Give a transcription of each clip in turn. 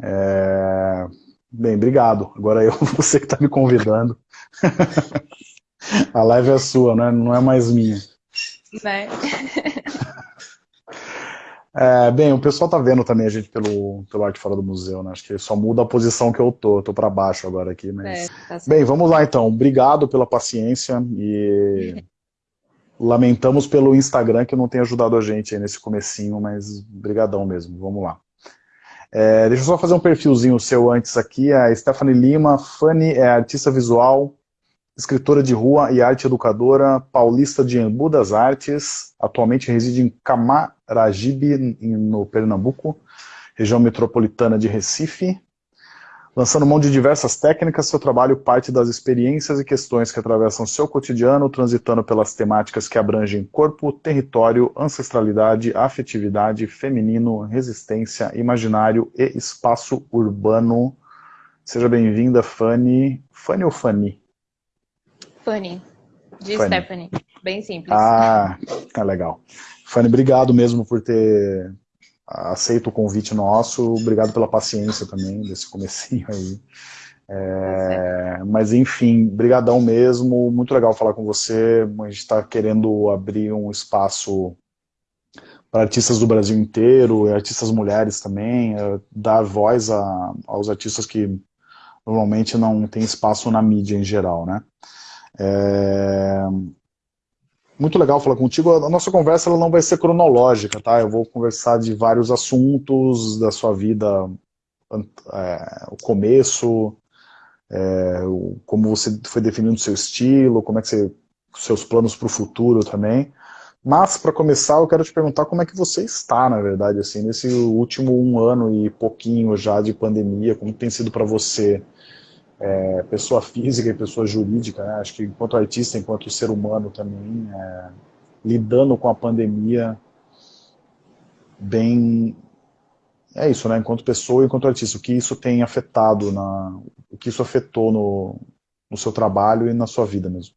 É... Bem, obrigado. Agora eu, você que está me convidando. A live é sua, né? não é mais minha. Né? É, bem, o pessoal tá vendo também a gente pelo, pelo Arte Fora do Museu, né? Acho que só muda a posição que eu tô. Eu tô para baixo agora aqui, mas... É, tá bem, vamos lá então. Obrigado pela paciência e lamentamos pelo Instagram que não tem ajudado a gente aí nesse comecinho, mas brigadão mesmo. Vamos lá. É, deixa eu só fazer um perfilzinho seu antes aqui. A Stephanie Lima, Fanny é artista visual, escritora de rua e arte educadora, paulista de Embu das Artes, atualmente reside em Camaragibe, no Pernambuco, região metropolitana de Recife. Lançando mão de diversas técnicas, seu trabalho parte das experiências e questões que atravessam seu cotidiano, transitando pelas temáticas que abrangem corpo, território, ancestralidade, afetividade, feminino, resistência, imaginário e espaço urbano. Seja bem-vinda, Fanny. Fanny ou Fanny? Fanny, de Fanny. Stephanie. Bem simples. Ah, tá legal. Fanny, obrigado mesmo por ter aceito o convite nosso. Obrigado pela paciência também desse comecinho aí. É, mas enfim, brigadão mesmo, muito legal falar com você. A gente está querendo abrir um espaço para artistas do Brasil inteiro, artistas mulheres também, é, dar voz a, aos artistas que normalmente não tem espaço na mídia em geral, né? É... Muito legal falar contigo. A nossa conversa ela não vai ser cronológica, tá? Eu vou conversar de vários assuntos da sua vida, é, o começo, é, como você foi definindo seu estilo, como é que você, seus planos para o futuro também. Mas, para começar, eu quero te perguntar como é que você está, na verdade, assim, nesse último um ano e pouquinho já de pandemia, como tem sido para você é, pessoa física e pessoa jurídica, né? acho que enquanto artista, enquanto ser humano também, é, lidando com a pandemia bem... É isso, né? Enquanto pessoa e enquanto artista, o que isso tem afetado, na, o que isso afetou no, no seu trabalho e na sua vida mesmo.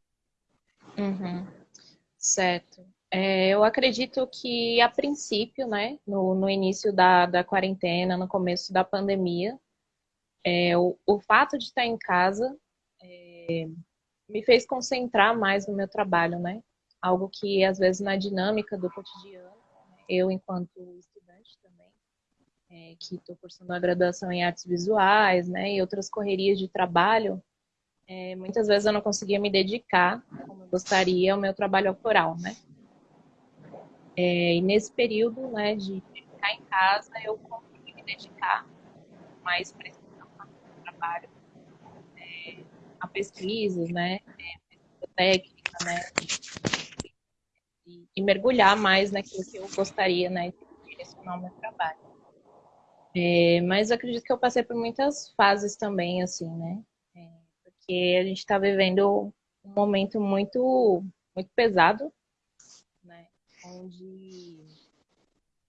Uhum. Certo. É, eu acredito que, a princípio, né, no, no início da, da quarentena, no começo da pandemia, é, o, o, fato de estar em casa é, me fez concentrar mais no meu trabalho, né? Algo que, às vezes, na dinâmica do cotidiano, eu, enquanto estudante também, é, que estou cursando a graduação em artes visuais, né, e outras correrias de trabalho, é, muitas vezes eu não conseguia me dedicar como eu gostaria ao meu trabalho autoral, né? É, e nesse período, né, de ficar em casa, eu consegui me dedicar mais para trabalho é, a pesquisas, né, é, técnica, né, e, e, mergulhar mais naquilo que eu gostaria, né, de direcionar o meu trabalho. É, mas eu acredito que eu passei por muitas fases também, assim, né, é, porque a gente está vivendo um momento muito, muito pesado, né, onde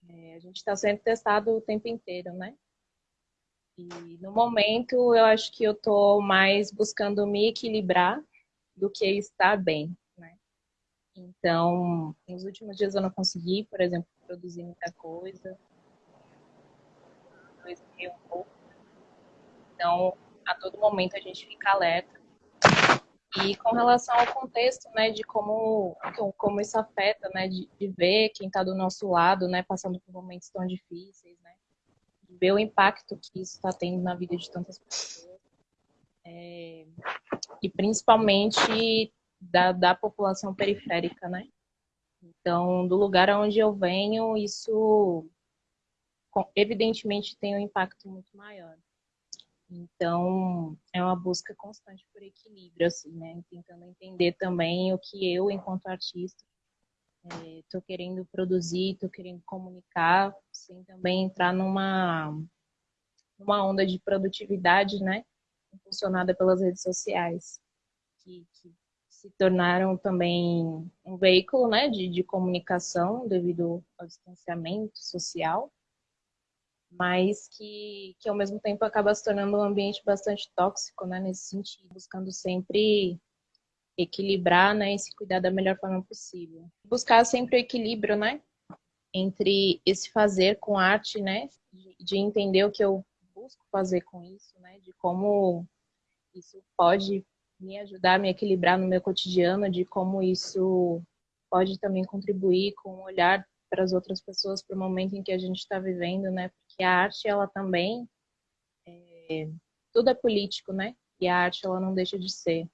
é, a gente está sendo testado o tempo inteiro, né, e no momento eu acho que eu estou mais buscando me equilibrar do que estar bem, né? Então, nos últimos dias eu não consegui, por exemplo, produzir muita coisa. Eu. Então, a todo momento a gente fica alerta. E com relação ao contexto, né, de como, como isso afeta, né, de, de ver quem está do nosso lado, né, passando por momentos tão difíceis, né, ver o impacto que isso está tendo na vida de tantas pessoas. É, e principalmente da, da população periférica, né? Então, do lugar onde eu venho, isso evidentemente tem um impacto muito maior. Então, é uma busca constante por equilíbrio, assim, né? Tentando entender também o que eu, enquanto artista, estou é, querendo produzir, estou querendo comunicar, sem também entrar numa, numa onda de produtividade, né? Funcionada pelas redes sociais, que, que se tornaram também um veículo né, de, de comunicação devido ao distanciamento social, mas que, que ao mesmo tempo acaba se tornando um ambiente bastante tóxico né, nesse sentido, buscando sempre equilibrar, né, e se cuidar da melhor forma possível. Buscar sempre o equilíbrio, né, entre esse fazer com arte, né, de, de entender o que eu busco fazer com isso, né? De como isso pode me ajudar a me equilibrar no meu cotidiano, de como isso pode também contribuir com o olhar para as outras pessoas para o momento em que a gente está vivendo, né? Porque a arte, ela também, é, tudo é político, né? E a arte, ela não deixa de ser.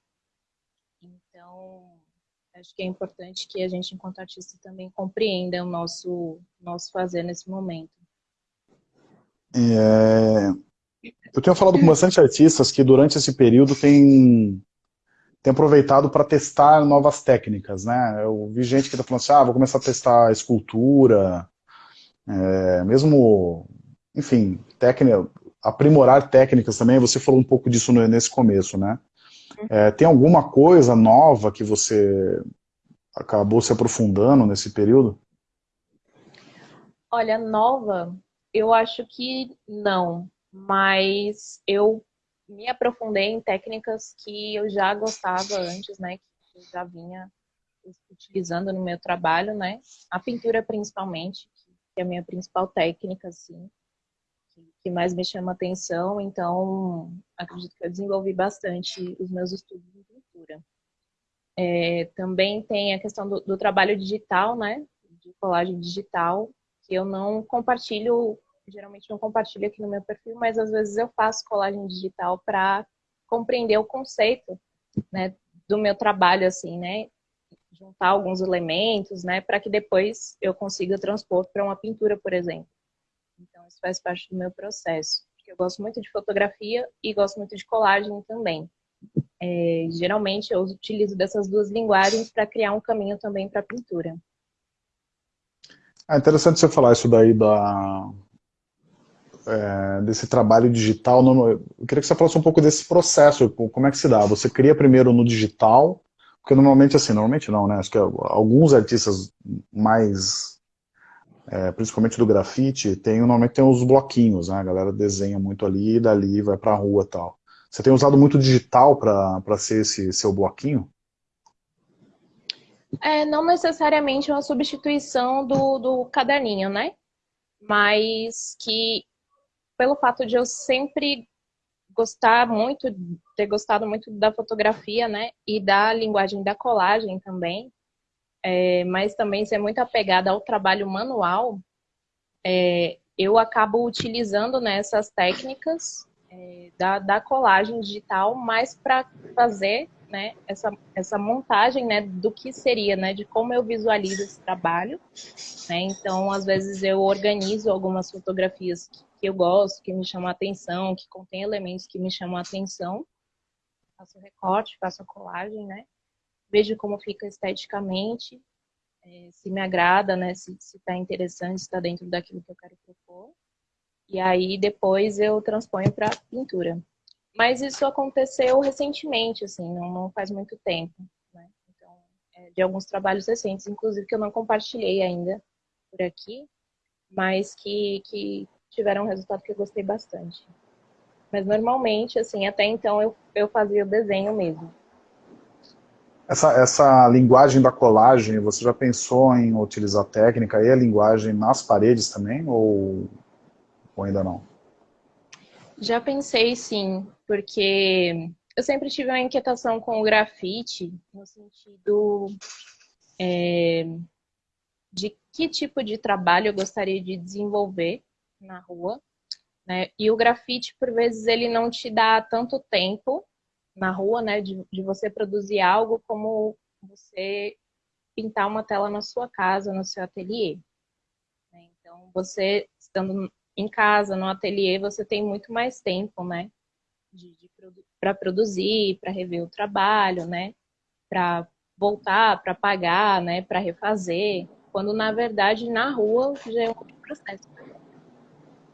Então, acho que é importante que a gente, enquanto artista, também compreenda o nosso, nosso fazer nesse momento. É... Eu tenho falado com bastante artistas que durante esse período têm tem aproveitado para testar novas técnicas, né? Eu vi gente que está falando assim, ah, vou começar a testar escultura, é, mesmo, enfim, técnica, aprimorar técnicas também, você falou um pouco disso nesse começo, né? É, tem alguma coisa nova que você acabou se aprofundando nesse período? Olha, nova, eu acho que não, mas eu me aprofundei em técnicas que eu já gostava antes, né? Que eu já vinha utilizando no meu trabalho, né? A pintura principalmente, que é a minha principal técnica, assim, que mais me chama atenção. Então, acredito que eu desenvolvi bastante os meus estudos em pintura. É, também tem a questão do, do trabalho digital, né? De colagem digital, que eu não compartilho geralmente não compartilho aqui no meu perfil, mas às vezes eu faço colagem digital para compreender o conceito, né, do meu trabalho, assim, né, juntar alguns elementos, né, para que depois eu consiga transpor para uma pintura, por exemplo. Então isso faz parte do meu processo, porque eu gosto muito de fotografia e gosto muito de colagem também. É, geralmente eu utilizo dessas duas linguagens para criar um caminho também para a pintura. É interessante você falar isso daí da, é, desse trabalho digital, eu queria que você falasse um pouco desse processo, como é que se dá? Você cria primeiro no digital, porque normalmente assim, normalmente não, né? Acho que alguns artistas mais, é, principalmente do grafite, tem, normalmente tem os bloquinhos, né? A galera desenha muito ali dali vai pra rua e tal. Você tem usado muito digital para ser esse seu bloquinho? É, não necessariamente uma substituição do, do caderninho, né? Mas que pelo fato de eu sempre gostar muito, ter gostado muito da fotografia, né, e da linguagem da colagem também, é, mas também ser muito apegada ao trabalho manual, é, eu acabo utilizando nessas né, técnicas é, da, da colagem digital mais para fazer né, essa, essa montagem né, do que seria, né, de como eu visualizo esse trabalho. Né? Então, às vezes eu organizo algumas fotografias que eu gosto, que me chamam a atenção, que contém elementos que me chamam a atenção. Faço recorte, faço a colagem, né? Vejo como fica esteticamente, é, se me agrada, né? Se está interessante, se está dentro daquilo que eu quero propor. E aí depois eu transponho para pintura. Mas isso aconteceu recentemente, assim, não, não faz muito tempo. Né? Então, é, de alguns trabalhos recentes, inclusive que eu não compartilhei ainda por aqui, mas que, que tiveram um resultado que eu gostei bastante. Mas normalmente, assim, até então eu, eu fazia o desenho mesmo. Essa, essa linguagem da colagem, você já pensou em utilizar a técnica e a linguagem nas paredes também, ou, ou ainda não? Já pensei sim, porque eu sempre tive uma inquietação com o grafite, no sentido é, de que tipo de trabalho eu gostaria de desenvolver na rua, né? E o grafite, por vezes, ele não te dá tanto tempo na rua, né, de, de você produzir algo como você pintar uma tela na sua casa, no seu ateliê. Né? Então, você estando em casa, no ateliê, você tem muito mais tempo, né, para produzir, para rever o trabalho, né, para voltar, para pagar, né, para refazer, quando na verdade na rua já é um processo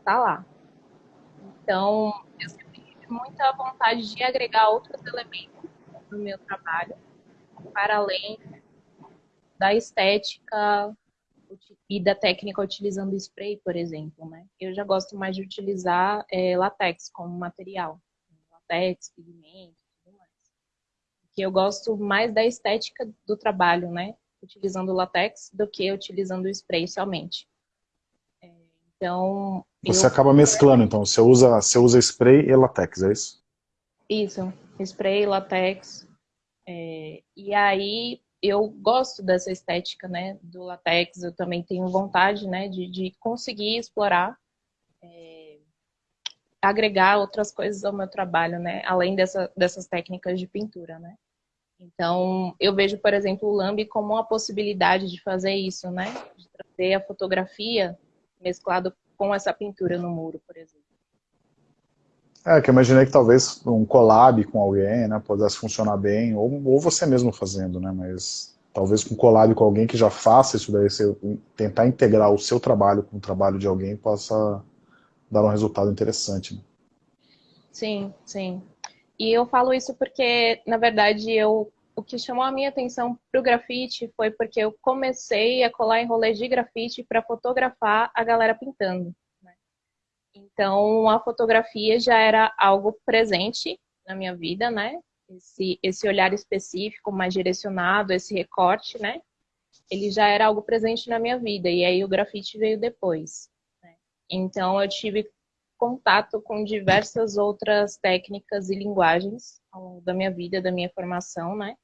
está lá. Então, eu sempre muita vontade de agregar outros elementos no meu trabalho, para além da estética e da técnica utilizando spray, por exemplo, né? Eu já gosto mais de utilizar é, latex como material, latex, pigmento, tudo mais. Porque eu gosto mais da estética do trabalho, né? Utilizando latex do que utilizando spray somente. Então... Você eu... acaba mesclando, então. Você usa, você usa spray e latex, é isso? Isso. Spray, latex. É... E aí, eu gosto dessa estética, né, do latex. Eu também tenho vontade, né, de, de conseguir explorar, é... agregar outras coisas ao meu trabalho, né, além dessa, dessas técnicas de pintura, né. Então, eu vejo, por exemplo, o Lambi como uma possibilidade de fazer isso, né? De trazer a fotografia mesclado com essa pintura no muro, por exemplo. É, que eu imaginei que talvez um collab com alguém, né, pudesse funcionar bem, ou, ou você mesmo fazendo, né, mas talvez com collab com alguém que já faça isso daí, você tentar integrar o seu trabalho com o trabalho de alguém possa dar um resultado interessante. Né? Sim, sim. E eu falo isso porque, na verdade, eu o que chamou a minha atenção para o grafite foi porque eu comecei a colar em rolês de grafite para fotografar a galera pintando. Né? Então, a fotografia já era algo presente na minha vida, né? Esse, esse olhar específico, mais direcionado, esse recorte, né? Ele já era algo presente na minha vida. E aí o grafite veio depois. Né? Então, eu tive contato com diversas outras técnicas e linguagens ao longo da minha vida, da minha formação, né?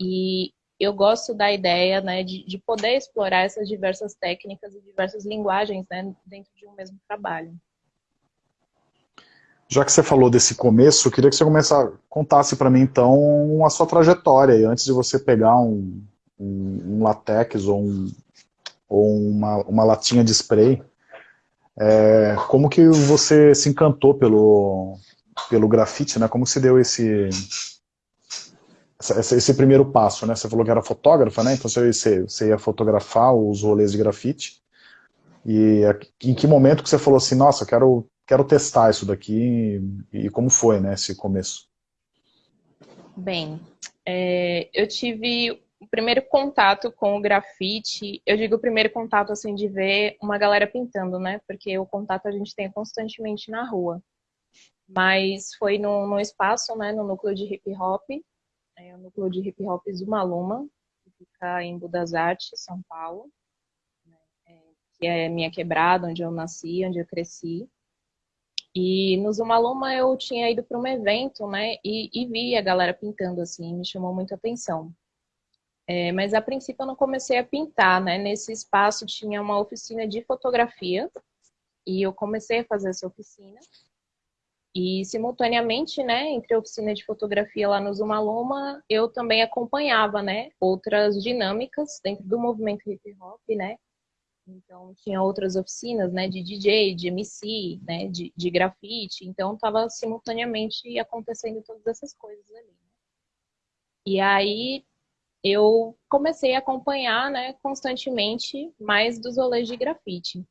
E eu gosto da ideia, né, de, de poder explorar essas diversas técnicas e diversas linguagens, né, dentro de um mesmo trabalho. Já que você falou desse começo, eu queria que você começasse, contasse para mim, então, a sua trajetória, antes de você pegar um, um, um latex ou, um, ou uma, uma latinha de spray, é, como que você se encantou pelo, pelo grafite, né? Como se deu esse, esse, primeiro passo, né? Você falou que era fotógrafa, né? Então você, você ia fotografar os rolês de grafite. E em que momento que você falou assim, nossa, quero, quero testar isso daqui e como foi, né, esse começo? Bem, é, eu tive o primeiro contato com o grafite, eu digo o primeiro contato assim de ver uma galera pintando, né? Porque o contato a gente tem constantemente na rua. Mas foi no, no espaço, né, no núcleo de hip hop, é o núcleo de hip hop Zumaluma, que fica em Budas Artes, São Paulo, né? é, que é minha quebrada, onde eu nasci, onde eu cresci. E no Zumaluma eu tinha ido para um evento, né, e, e vi a galera pintando assim, me chamou muito atenção. É, mas a princípio eu não comecei a pintar, né? Nesse espaço tinha uma oficina de fotografia e eu comecei a fazer essa oficina. E simultaneamente, né, entre a oficina de fotografia lá no Zumaloma, eu também acompanhava, né, outras dinâmicas dentro do movimento hip hop, né? Então tinha outras oficinas, né, de DJ, de MC, né, de, de grafite. Então estava simultaneamente acontecendo todas essas coisas ali. Né? E aí eu comecei a acompanhar, né, constantemente mais dos rolês de grafite.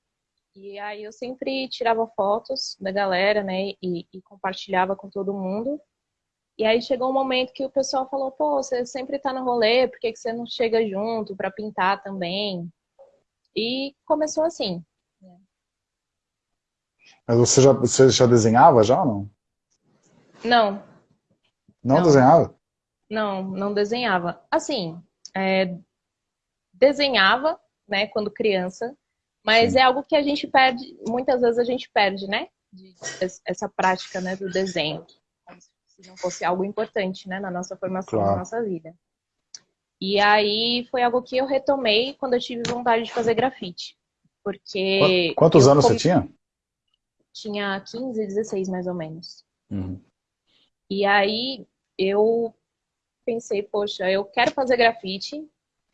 E aí eu sempre tirava fotos da galera, né, e, e compartilhava com todo mundo. E aí chegou um momento que o pessoal falou, pô, você sempre tá no rolê, por que, que você não chega junto para pintar também? E começou assim. Né. Mas você já, você já desenhava já ou não? Não. Não, não. desenhava? Não, não desenhava. Assim, é, desenhava, né, quando criança, mas Sim. é algo que a gente perde, muitas vezes a gente perde, né, de, essa prática, né, do desenho, se não fosse algo importante, né, na nossa formação, claro. na nossa vida. E aí foi algo que eu retomei quando eu tive vontade de fazer grafite, porque... Quantos anos você tinha? Tinha 15, 16 mais ou menos. Uhum. E aí eu pensei, poxa, eu quero fazer grafite.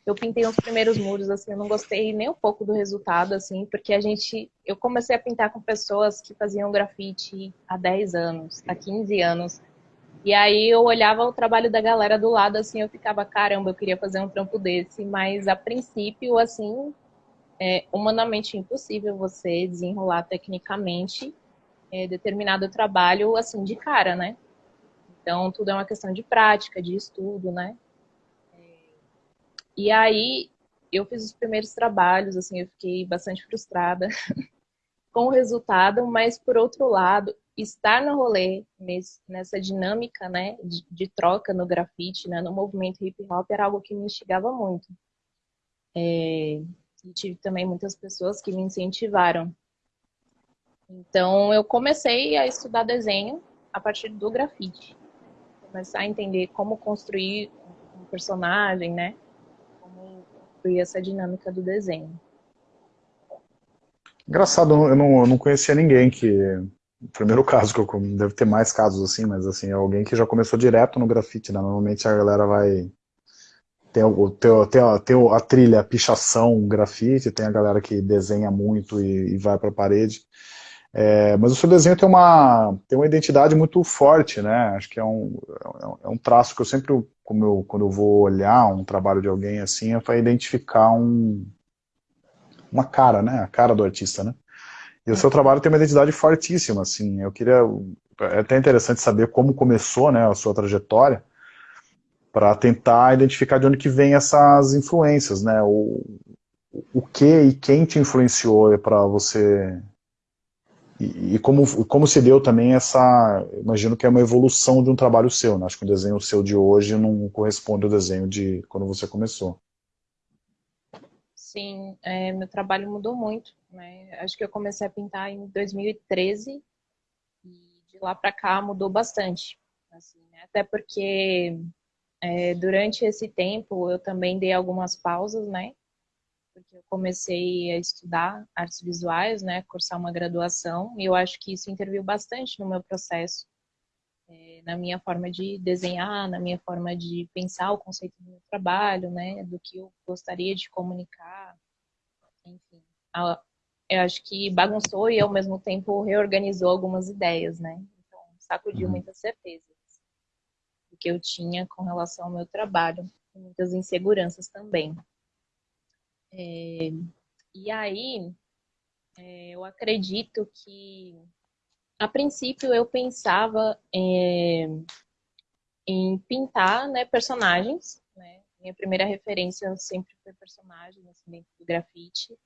Eu pintei uns primeiros muros, assim, eu não gostei nem um pouco do resultado, assim, porque a gente... Eu comecei a pintar com pessoas que faziam grafite há 10 anos, há 15 anos. E aí eu olhava o trabalho da galera do lado, assim, eu ficava, caramba, eu queria fazer um trampo desse. Mas, a princípio, assim, é humanamente impossível você desenrolar tecnicamente é, determinado trabalho, assim, de cara, né? Então, tudo é uma questão de prática, de estudo, né? E aí, eu fiz os primeiros trabalhos, assim, eu fiquei bastante frustrada com o resultado, mas, por outro lado, estar no rolê, nessa dinâmica, né, de, de troca no grafite, né, no movimento hip hop, era algo que me instigava muito. É, e tive também muitas pessoas que me incentivaram. Então, eu comecei a estudar desenho a partir do grafite. Começar a entender como construir um personagem, né? Construir essa dinâmica do desenho. Engraçado, eu não, eu não conhecia ninguém que... Primeiro caso que eu... Deve ter mais casos assim, mas assim, é alguém que já começou direto no grafite, né? Normalmente a galera vai... Tem, o, tem, tem, a, tem a trilha, a pichação, grafite, tem a galera que desenha muito e, e vai para a parede. É, mas o seu desenho tem uma, tem uma identidade muito forte, né? Acho que é um, é um traço que eu sempre, como eu, quando eu vou olhar um trabalho de alguém assim, é para identificar um, uma cara, né? A cara do artista, né? E o seu trabalho tem uma identidade fortíssima, assim. Eu queria, é até interessante saber como começou, né, a sua trajetória, para tentar identificar de onde que vem essas influências, né? O, o que e quem te influenciou para você e, como, como se deu também essa, imagino que é uma evolução de um trabalho seu, né? acho que o desenho seu de hoje não corresponde ao desenho de quando você começou. Sim, é, meu trabalho mudou muito, né? acho que eu comecei a pintar em 2013 e de lá para cá mudou bastante, assim, né? até porque é, durante esse tempo eu também dei algumas pausas, né, porque eu comecei a estudar artes visuais, né, cursar uma graduação, e eu acho que isso interviu bastante no meu processo, é, na minha forma de desenhar, na minha forma de pensar o conceito do meu trabalho, né, do que eu gostaria de comunicar, enfim. Eu acho que bagunçou e ao mesmo tempo reorganizou algumas ideias, né, então sacudiu uhum. muitas certezas do que eu tinha com relação ao meu trabalho, muitas inseguranças também. É, e aí, é, eu acredito que, a princípio, eu pensava é, em pintar né, personagens. Né? Minha primeira referência sempre foi personagem assim, dentro do grafite.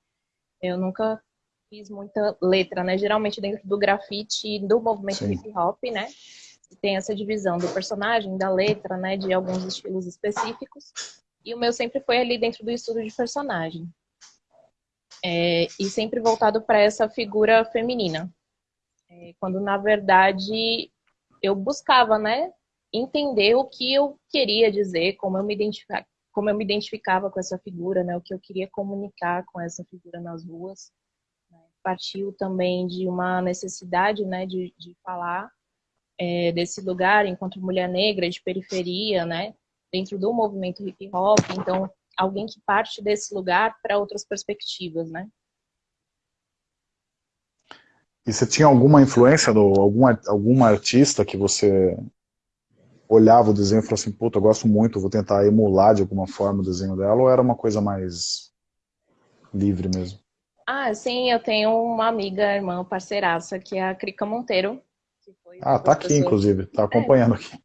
Eu nunca fiz muita letra, né? Geralmente dentro do grafite, do movimento hip hop, né? Tem essa divisão do personagem, da letra, né? De alguns estilos específicos. E o meu sempre foi ali dentro do estudo de personagem. É, e sempre voltado para essa figura feminina. É, quando, na verdade, eu buscava, né? Entender o que eu queria dizer, como eu me identificava, como eu me identificava com essa figura, né? O que eu queria comunicar com essa figura nas ruas. Né? Partiu também de uma necessidade, né? De, de falar é, desse lugar enquanto mulher negra de periferia, né? Dentro do movimento hip hop, então alguém que parte desse lugar para outras perspectivas, né? E você tinha alguma influência, do, alguma, alguma artista que você olhava o desenho e falou assim, puta, eu gosto muito, vou tentar emular de alguma forma o desenho dela, ou era uma coisa mais livre mesmo? Ah, sim, eu tenho uma amiga, irmã, parceiraça, que é a Crica Monteiro. ah, tá aqui, inclusive, tá acompanhando é. aqui.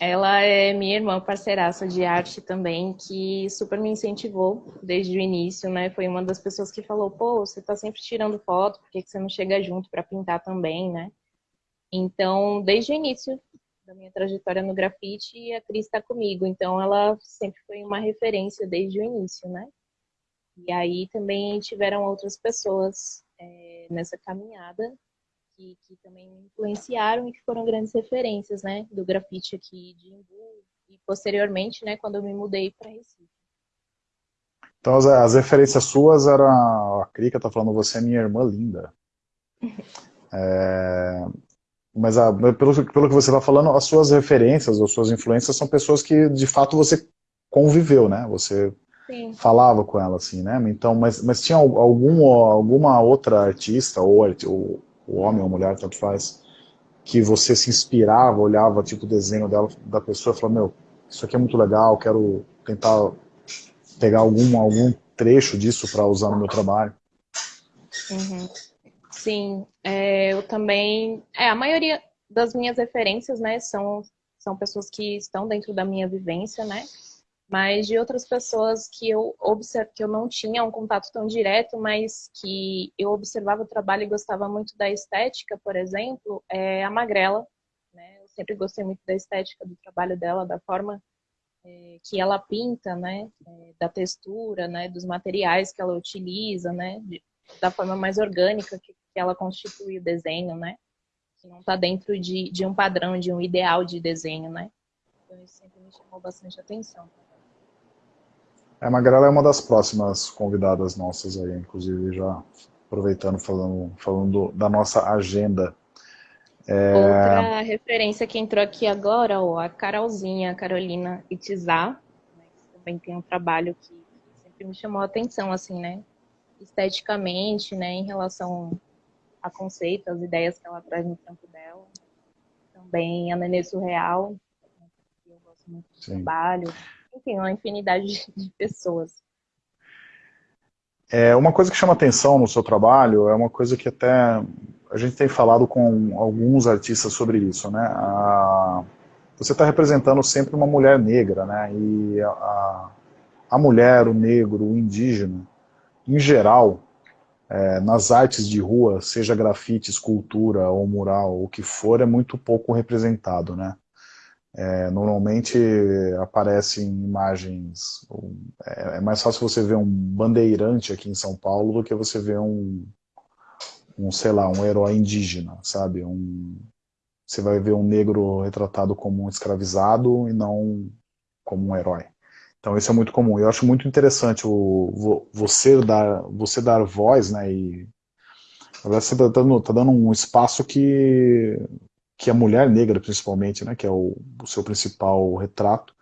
Ela é minha irmã parceiraça de arte também, que super me incentivou desde o início, né? Foi uma das pessoas que falou, pô, você tá sempre tirando foto, por que, que você não chega junto para pintar também, né? Então, desde o início da minha trajetória no grafite, a Cris está comigo. Então, ela sempre foi uma referência desde o início, né? E aí também tiveram outras pessoas é, nessa caminhada que, que também me influenciaram e que foram grandes referências, né, do grafite aqui de Imbu e posteriormente, né, quando eu me mudei para Recife. Então as, as, referências suas eram, a Krika tá falando, você é minha irmã linda. é, mas a, pelo, pelo que você está falando, as suas referências, as suas influências são pessoas que de fato você conviveu, né? Você Sim. falava com ela, assim, né? Então, mas, mas tinha algum, alguma outra artista ou, ou o homem ou a mulher, tanto faz, que você se inspirava, olhava tipo o desenho dela, da pessoa e falava, meu, isso aqui é muito legal, quero tentar pegar algum, algum trecho disso para usar no meu trabalho. Uhum. Sim, é, eu também, é, a maioria das minhas referências, né, são, são pessoas que estão dentro da minha vivência, né, mas de outras pessoas que eu observo que eu não tinha um contato tão direto, mas que eu observava o trabalho e gostava muito da estética, por exemplo, é a Magrela. Né? Eu sempre gostei muito da estética do trabalho dela, da forma é, que ela pinta, né? É, da textura, né? Dos materiais que ela utiliza, né? De, da forma mais orgânica que, que ela constitui o desenho, né? Que não está dentro de, de um padrão, de um ideal de desenho, né? Então isso sempre me chamou bastante atenção. É, a Magrela é uma das próximas convidadas nossas aí, inclusive já aproveitando, falando, falando da nossa agenda. É... Outra referência que entrou aqui agora, ó, a Carolzinha, a Carolina Itizá, né, que também tem um trabalho que sempre me chamou a atenção, assim, né? Esteticamente, né, em relação a conceito, as ideias que ela traz no trampo dela. Também a Nenê Surreal, né, que eu gosto muito do Sim. trabalho. Enfim, uma infinidade de pessoas. É, uma coisa que chama atenção no seu trabalho é uma coisa que até a gente tem falado com alguns artistas sobre isso, né? A, você está representando sempre uma mulher negra, né? E a, a mulher, o negro, o indígena, em geral, é, nas artes de rua, seja grafite, escultura ou mural, o que for, é muito pouco representado, né? É, normalmente aparecem imagens, é, é, mais fácil você ver um bandeirante aqui em São Paulo do que você ver um, um sei lá, um herói indígena, sabe? Um, você vai ver um negro retratado como um escravizado e não como um herói. Então isso é muito comum. Eu acho muito interessante o, você, dar, você dar voz, né, e você está dando, tá dando um espaço que que a mulher negra, principalmente, né, que é o, o, seu principal retrato,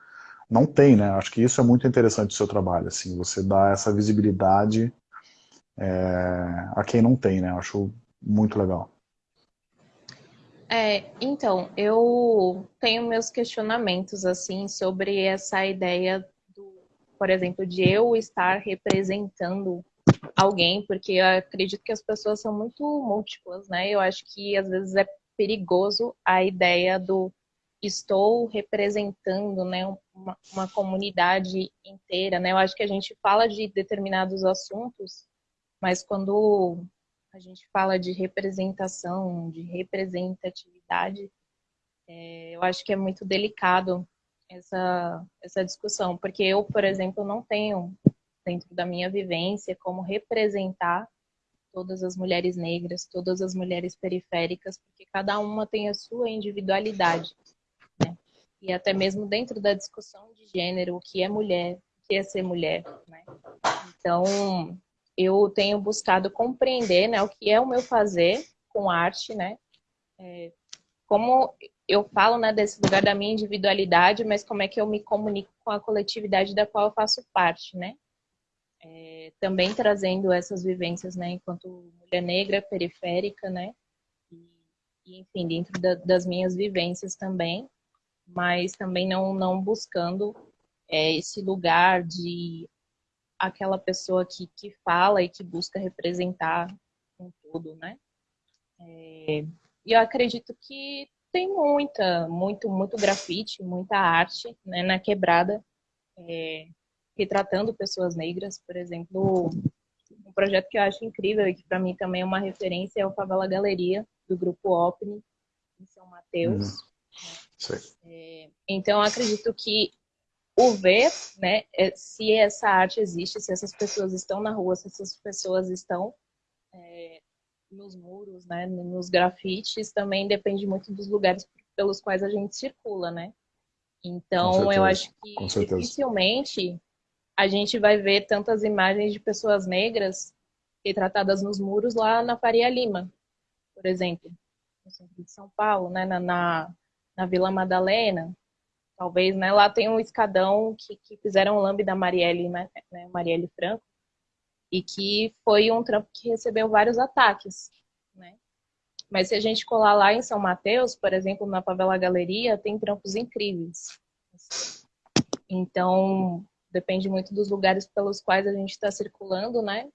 não tem, né? Acho que isso é muito interessante do seu trabalho, assim, você dá essa visibilidade é, a quem não tem, né? Acho muito legal. É, então, eu tenho meus questionamentos, assim, sobre essa ideia, do, por exemplo, de eu estar representando alguém, porque eu acredito que as pessoas são muito múltiplas, né? Eu acho que às vezes é perigoso a ideia do estou representando né, uma, uma, comunidade inteira. Né? Eu acho que a gente fala de determinados assuntos, mas quando a gente fala de representação, de representatividade, é, eu acho que é muito delicado essa, essa discussão, porque eu, por exemplo, não tenho, dentro da minha vivência, como representar todas as mulheres negras, todas as mulheres periféricas, porque cada uma tem a sua individualidade. Né? E até mesmo dentro da discussão de gênero, o que é mulher, o que é ser mulher. Né? Então, eu tenho buscado compreender né, o que é o meu fazer com arte, né? É, como eu falo né, desse lugar da minha individualidade, mas como é que eu me comunico com a coletividade da qual eu faço parte, né? É, também trazendo essas vivências, né, enquanto mulher negra, periférica, né, e, enfim, dentro da, das minhas vivências também, mas também não, não buscando é, esse lugar de aquela pessoa que, que fala e que busca representar com tudo, né. É, e eu acredito que tem muita, muito, muito grafite, muita arte né, na quebrada, é, retratando pessoas negras, por exemplo, um projeto que eu acho incrível e que para mim também é uma referência é o Favela Galeria, do grupo OPNI, em São Mateus. Uhum. É, então, eu acredito que o ver, né, é, se essa arte existe, se essas pessoas estão na rua, se essas pessoas estão é, nos muros, né, nos grafites, também depende muito dos lugares pelos quais a gente circula, né? Então, eu acho que dificilmente a gente vai ver tantas imagens de pessoas negras retratadas nos muros lá na Faria Lima, por exemplo, no centro de São Paulo, né, na, na, na Vila Madalena, talvez, né, lá tem um escadão que, que fizeram o lambe da Marielle, né, né, Marielle Franco, e que foi um trampo que recebeu vários ataques, né. Mas se a gente colar lá em São Mateus, por exemplo, na Favela Galeria, tem trampos incríveis. Então, depende muito dos lugares pelos quais a gente está circulando, né?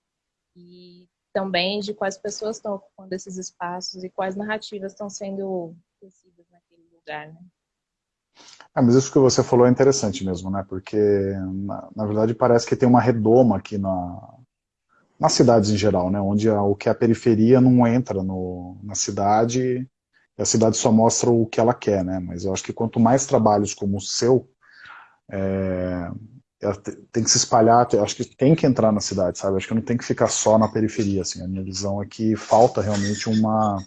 E também de quais pessoas estão ocupando esses espaços e quais narrativas estão sendo tecidas naquele lugar, né? Ah, mas isso que você falou é interessante mesmo, né? Porque, na, na verdade, parece que tem uma redoma aqui na, nas cidades em geral, né? Onde a, o que é a periferia não entra no, na cidade e a cidade só mostra o que ela quer, né? Mas eu acho que quanto mais trabalhos como o seu, é, tem que se espalhar, acho que tem que entrar na cidade, sabe? Acho que não tem que ficar só na periferia, assim. A minha visão é que falta realmente uma...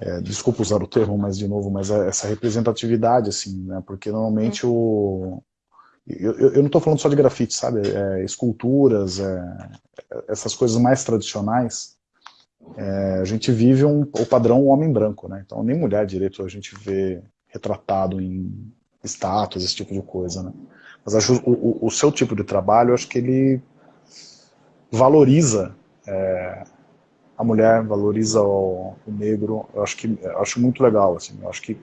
É, desculpa usar o termo, mas de novo, mas é essa representatividade, assim, né? Porque normalmente o... Eu, eu não estou falando só de grafite, sabe? É, esculturas, é, essas coisas mais tradicionais, é, a gente vive um, o padrão homem branco, né? Então nem mulher direito a gente vê retratado em status, esse tipo de coisa, né? Mas acho o, o, o seu tipo de trabalho, acho que ele valoriza é, a mulher, valoriza o, o, negro. Eu acho que eu acho muito legal, assim. Eu acho que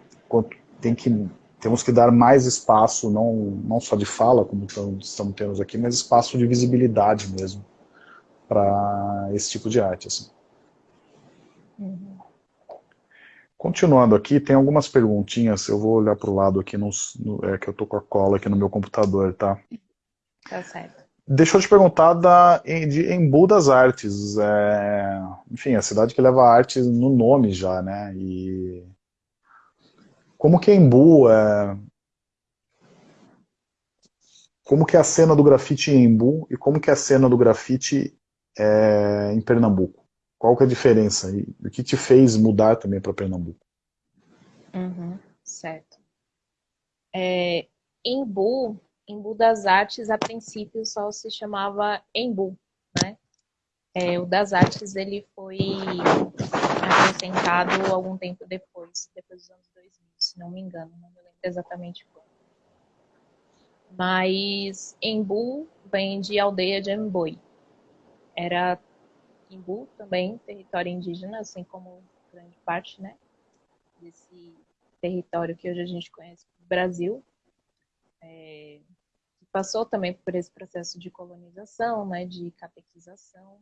tem que temos que dar mais espaço, não não só de fala, como estamos tendo aqui, mas espaço de visibilidade mesmo para esse tipo de arte, assim. Uhum. Continuando aqui, tem algumas perguntinhas, eu vou olhar para o lado aqui, no, no, é que eu tô com a cola aqui no meu computador, tá? Tá certo. Deixa eu te perguntar da, de Embu das Artes, é, enfim, a cidade que leva arte no nome já, né? E como que é Embu é, como que é a cena do grafite em Embu e como que é a cena do grafite é, em Pernambuco? Qual que é a diferença? E o que te fez mudar também para Pernambuco? Uhum, certo. É, Embu, Embu das Artes, a princípio só se chamava Embu, né? É, o das Artes, ele foi acrescentado algum tempo depois, depois dos anos 2000, se não me engano, não me lembro exatamente quando. Mas Embu vem de aldeia de Emboi. Era Imbu, também território indígena, assim como grande parte, né, desse território que hoje a gente conhece como Brasil, é, passou também por esse processo de colonização, né, de catequização,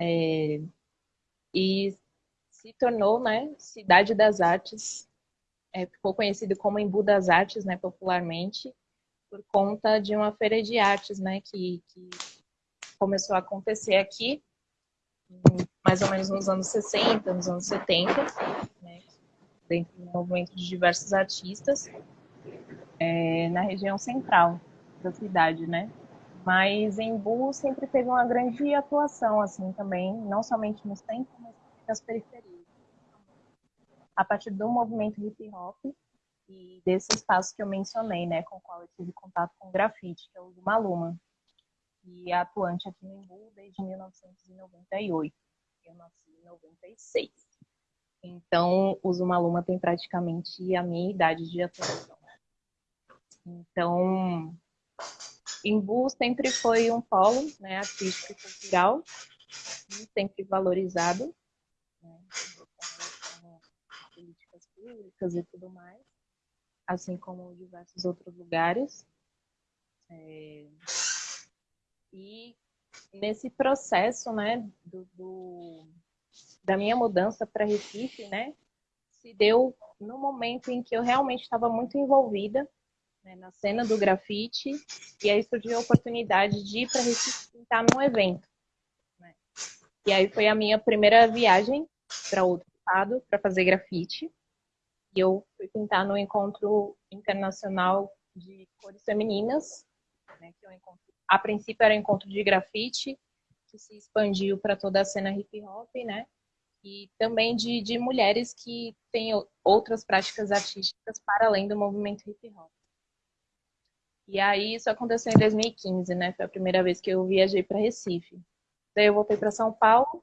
é, e se tornou, né, cidade das artes, é, ficou conhecido como Embu das Artes, né, popularmente, por conta de uma feira de artes, né, que, que começou a acontecer aqui mais ou menos nos anos 60, nos anos 70, né, dentro do movimento de diversos artistas, é, na região central da cidade, né? Mas Embu sempre teve uma grande atuação, assim, também, não somente no centro, mas nas periferias. A partir do movimento hip hop e desse espaço que eu mencionei, né, com o qual eu tive contato com grafite, que é o do Maluma, e atuante aqui no Embu desde 1998. Eu nasci em 96. Então, o Zumaluma tem praticamente a minha idade de atuação. Então, Embu sempre foi um polo né, artístico e cultural, sempre valorizado, né, políticas públicas e tudo mais, assim como diversos outros lugares. É, e nesse processo, né, do, do da minha mudança para Recife, né, se deu no momento em que eu realmente estava muito envolvida né, na cena do grafite e aí surgiu a oportunidade de ir para Recife pintar num evento. Né? E aí foi a minha primeira viagem para outro estado para fazer grafite. E eu fui pintar no encontro internacional de cores femininas, né, que é um encontro a princípio era encontro de grafite, que se expandiu para toda a cena hip hop, né? E também de, de mulheres que têm outras práticas artísticas para além do movimento hip hop. E aí isso aconteceu em 2015, né? Foi a primeira vez que eu viajei para Recife. Daí eu voltei para São Paulo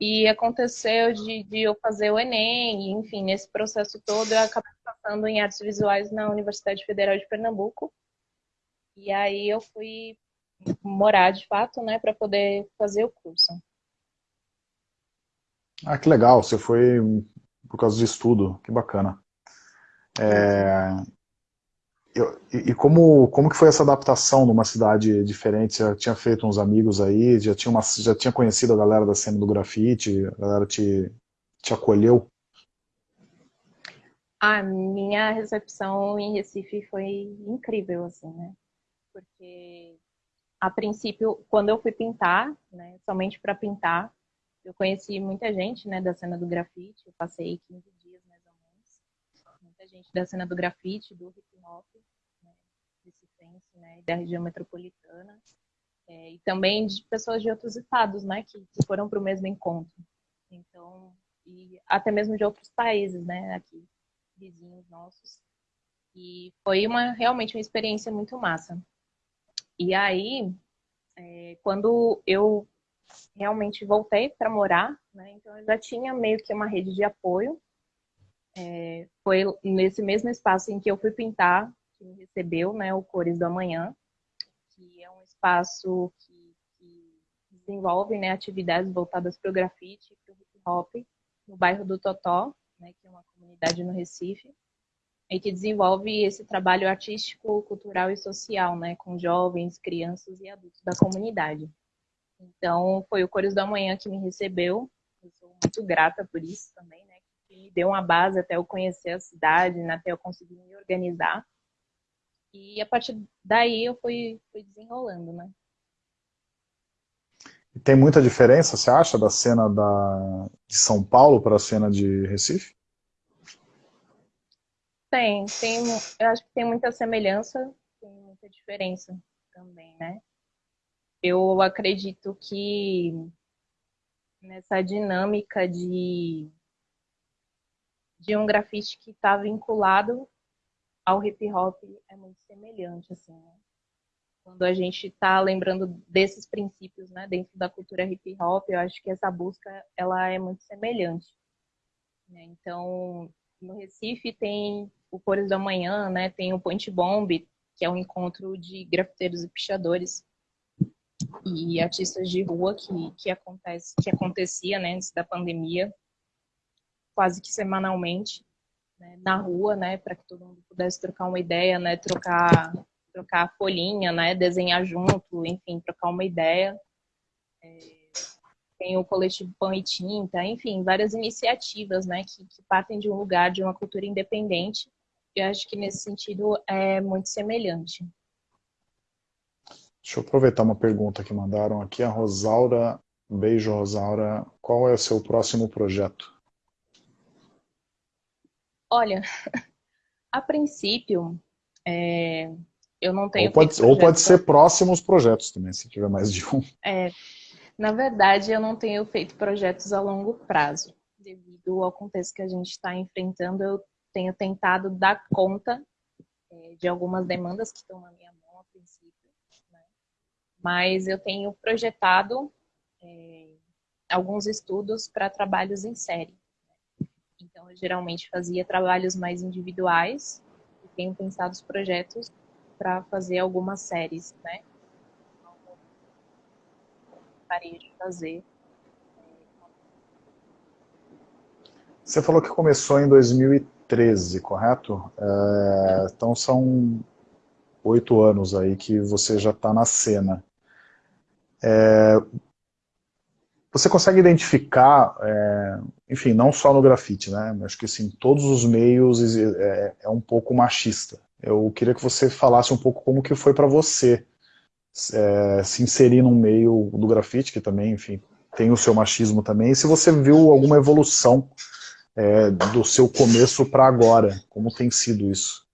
e aconteceu de, de, eu fazer o Enem, enfim, nesse processo todo eu acabei passando em artes visuais na Universidade Federal de Pernambuco. E aí eu fui morar de fato, né, para poder fazer o curso. Ah, que legal, você foi por causa de estudo, que bacana. É, eu, e, como, como que foi essa adaptação numa cidade diferente? Você já tinha feito uns amigos aí, já tinha, uma, já tinha conhecido a galera da cena do grafite, a galera te, te acolheu? A minha recepção em Recife foi incrível, assim, né? Porque a princípio, quando eu fui pintar, né, somente para pintar, eu conheci muita gente, né, da cena do grafite, eu passei 15 dias mais ou menos, muita gente da cena do grafite, do hip hop, né, recifense, né, da região metropolitana, é, e também de pessoas de outros estados, né, que, que foram para o mesmo encontro. Então, e até mesmo de outros países, né, aqui, vizinhos nossos. E foi uma realmente uma experiência muito massa. E aí, é, quando eu realmente voltei para morar, né, então eu já tinha meio que uma rede de apoio. É, foi nesse mesmo espaço em que eu fui pintar que me recebeu, né, o Cores do Amanhã, que é um espaço que, que desenvolve né, atividades voltadas para o grafite e para o hip hop no bairro do Totó, né, que é uma comunidade no Recife, e que desenvolve esse trabalho artístico, cultural e social, né, com jovens, crianças e adultos da comunidade. Então, foi o Cores do Amanhã que me recebeu, eu sou muito grata por isso também, né, que me deu uma base até eu conhecer a cidade, né, até eu conseguir me organizar. E a partir daí eu fui, fui desenrolando, né. E tem muita diferença, você acha, da cena da, de São Paulo para a cena de Recife? Tem, tem, eu acho que tem muita semelhança, tem muita diferença também, né? Eu acredito que nessa dinâmica de, de um grafite que está vinculado ao hip hop é muito semelhante, assim, né? Quando a gente está lembrando desses princípios, né, dentro da cultura hip hop, eu acho que essa busca ela é muito semelhante. Né? Então, no Recife tem o Cores da Manhã, né? Tem o Point Bomb, que é um encontro de grafiteiros e pichadores e artistas de rua que, que, acontece, que acontecia né, antes da pandemia, quase que semanalmente, né, na rua, né, para que todo mundo pudesse trocar uma ideia, né, trocar, trocar folhinha, né, desenhar junto, enfim, trocar uma ideia. É, tem o coletivo Pão e Tinta, enfim, várias iniciativas, né, que, que partem de um lugar, de uma cultura independente. Eu acho que nesse sentido é muito semelhante. Deixa eu aproveitar uma pergunta que mandaram aqui, a Rosaura, beijo Rosaura, qual é o seu próximo projeto? Olha, a princípio, é, eu não tenho... Ou pode, ou pode ser próximos projetos também, se tiver mais de um. É, na verdade, eu não tenho feito projetos a longo prazo. Devido ao contexto que a gente está enfrentando, eu tenho tentado dar conta é, de algumas demandas que estão na minha mão a princípio. Né? Mas eu tenho projetado é, alguns estudos para trabalhos em série. Né? Então, eu geralmente fazia trabalhos mais individuais e tenho pensado os projetos para fazer algumas séries, né? gostaria de fazer. Você falou que começou em 2013, correto? É, então são oito anos aí que você já está na cena. É, você consegue identificar, é, enfim, não só no grafite, né? Acho que assim, todos os meios é, é, um pouco machista. Eu queria que você falasse um pouco como que foi para você é, se inserir no meio do grafite, que também, enfim, tem o seu machismo também, e se você viu alguma evolução é, do seu começo para agora, como tem sido isso?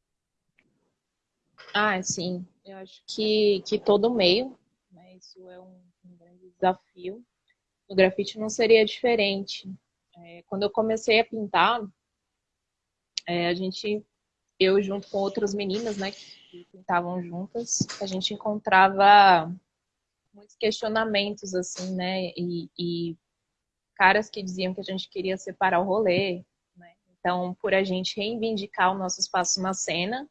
Ah, sim, eu acho que, que todo meio, né, isso é um, um grande desafio, no grafite não seria diferente. É, quando eu comecei a pintar, é, a gente, eu junto com outras meninas, né, que pintavam juntas, a gente encontrava muitos questionamentos, assim, né? E, e caras que diziam que a gente queria separar o rolê, né? Então, por a gente reivindicar o nosso espaço na cena,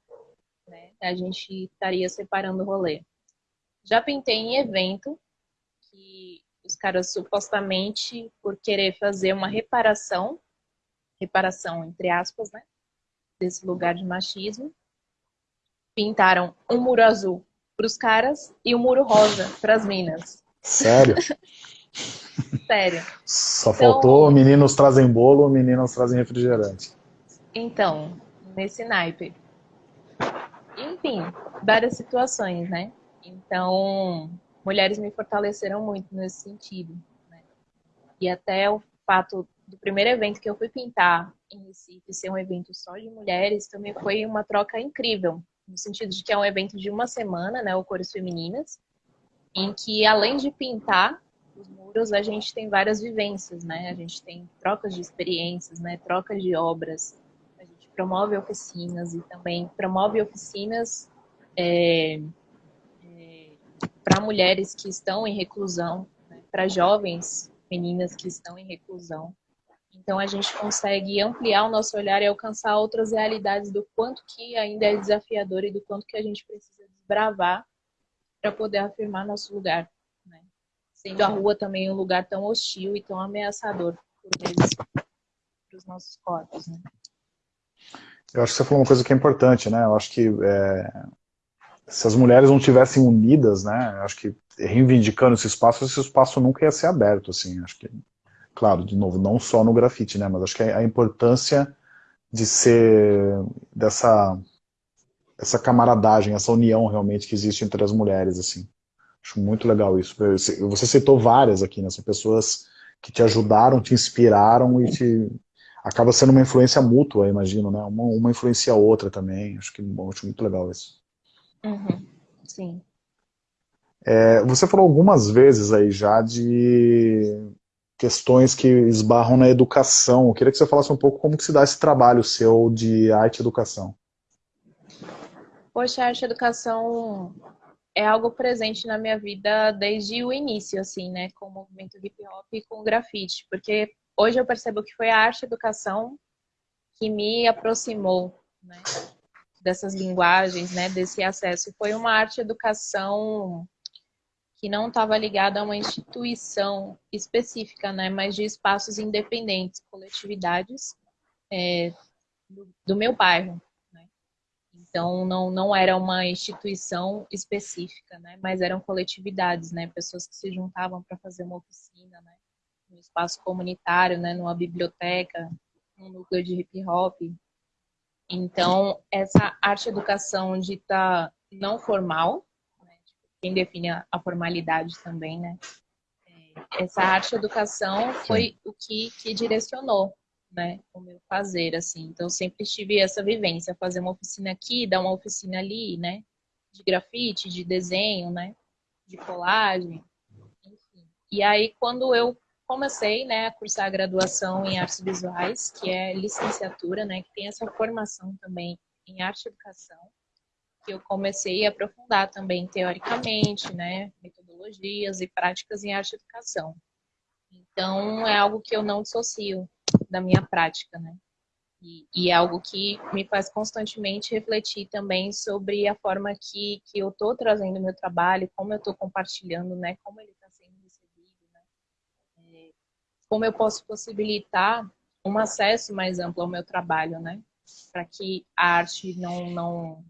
né? A gente estaria separando o rolê. Já pintei em evento que os caras supostamente por querer fazer uma reparação, reparação entre aspas, né? Desse lugar de machismo, pintaram um muro azul para os caras e um muro rosa para as minas. Sério? Sério. Só então, faltou meninos trazem bolo, meninas trazem refrigerante. Então, nesse naipe. Enfim, várias situações, né? Então, mulheres me fortaleceram muito nesse sentido. Né? E até o fato do primeiro evento que eu fui pintar em Recife ser um evento só de mulheres também foi uma troca incrível, no sentido de que é um evento de uma semana, né, o Cores Femininas, em que além de pintar os muros, a gente tem várias vivências, né? A gente tem trocas de experiências, né, trocas de obras. A gente promove oficinas e também promove oficinas é, é, para mulheres que estão em reclusão, né, para jovens meninas que estão em reclusão. Então a gente consegue ampliar o nosso olhar e alcançar outras realidades do quanto que ainda é desafiador e do quanto que a gente precisa desbravar para poder afirmar nosso lugar. Sendo a rua também um lugar tão hostil e tão ameaçador, para os nossos corpos. Né? Eu acho que você falou uma coisa que é importante, né? Eu acho que é, se as mulheres não tivessem unidas, né? Acho que reivindicando esse espaço, esse espaço nunca ia ser aberto, assim. Acho que claro, de novo, não só no grafite, né, mas acho que a importância de ser dessa essa camaradagem, essa união realmente que existe entre as mulheres, assim. Acho muito legal isso. Você citou várias aqui, né, são pessoas que te ajudaram, te inspiraram e te acaba sendo uma influência mútua, imagino, né? Uma, uma influencia a outra também. Acho que acho muito legal isso. Uhum. Sim. É, você falou algumas vezes aí já de questões que esbarram na educação. Eu queria que você falasse um pouco como que se dá esse trabalho seu de arte e educação. Poxa, a arte e educação é algo presente na minha vida desde o início, assim, né, com o movimento hip hop e com o grafite, porque hoje eu percebo que foi a arte educação que me aproximou, né, dessas linguagens, né, desse acesso. Foi uma arte educação que não estava ligada a uma instituição específica, né, mas de espaços independentes, coletividades é, do, do, meu bairro. Né? Então, não, não era uma instituição específica, né, mas eram coletividades, né, pessoas que se juntavam para fazer uma oficina, né, no espaço comunitário, né, numa biblioteca, num núcleo de hip hop. Então, essa arte-educação dita não formal, quem define a, formalidade também, né? É, essa arte educação foi o que, que direcionou, né, o meu fazer, assim. Então, sempre tive essa vivência, fazer uma oficina aqui, dar uma oficina ali, né, de grafite, de desenho, né, de colagem, enfim. E aí, quando eu comecei, né, a cursar a graduação em artes visuais, que é licenciatura, né, que tem essa formação também em arte e educação, que eu comecei a aprofundar também teoricamente, né, metodologias e práticas em arte e educação. Então, é algo que eu não dissocio da minha prática, né? E, e, é algo que me faz constantemente refletir também sobre a forma que, que eu estou trazendo meu trabalho, como eu estou compartilhando, né? Como ele está sendo recebido, né? É, como eu posso possibilitar um acesso mais amplo ao meu trabalho, né? Para que a arte não, não,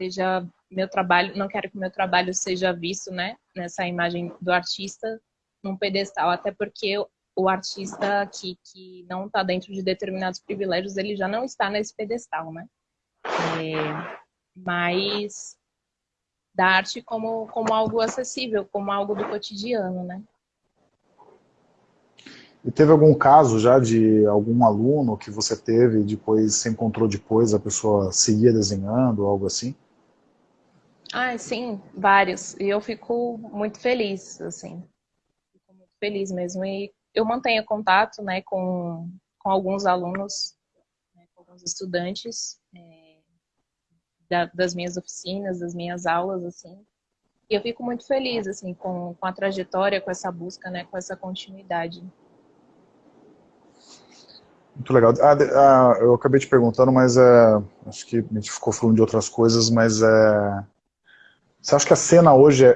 seja meu trabalho, não quero que meu trabalho seja visto, né, nessa imagem do artista num pedestal, até porque o artista que, que não está dentro de determinados privilégios, ele já não está nesse pedestal, né? É, mas da arte como, como algo acessível, como algo do cotidiano, né? E teve algum caso já de algum aluno que você teve, depois se encontrou depois, a pessoa seguia desenhando, algo assim? Ah, sim, vários. E eu fico muito feliz, assim. Fico muito feliz mesmo. E eu mantenho contato, né, com, com alguns alunos, né, com alguns estudantes é, da, das minhas oficinas, das minhas aulas, assim. E eu fico muito feliz, assim, com, com a trajetória, com essa busca, né, com essa continuidade. Muito legal. Ah, ah, eu acabei te perguntando, mas é, acho que a gente ficou falando de outras coisas, mas é, você acha que a cena hoje é,